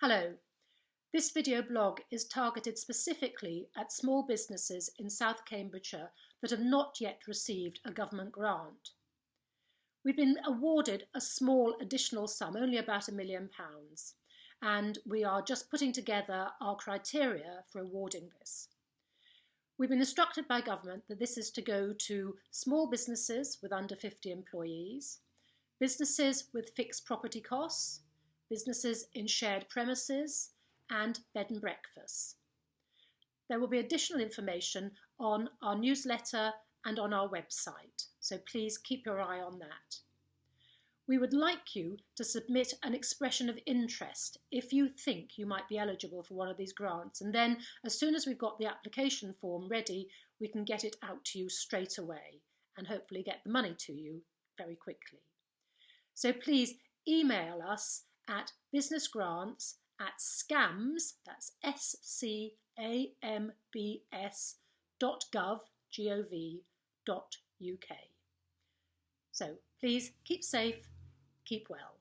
Hello. This video blog is targeted specifically at small businesses in South Cambridgeshire that have not yet received a government grant. We've been awarded a small additional sum, only about a million pounds, and we are just putting together our criteria for awarding this. We've been instructed by government that this is to go to small businesses with under 50 employees, businesses with fixed property costs, businesses in shared premises, and bed and breakfasts. There will be additional information on our newsletter and on our website, so please keep your eye on that. We would like you to submit an expression of interest if you think you might be eligible for one of these grants, and then as soon as we've got the application form ready, we can get it out to you straight away and hopefully get the money to you very quickly. So please email us at businessgrants at scambs, that's S-C-A-M-B-S dot gov, G-O-V, dot UK. So please keep safe, keep well.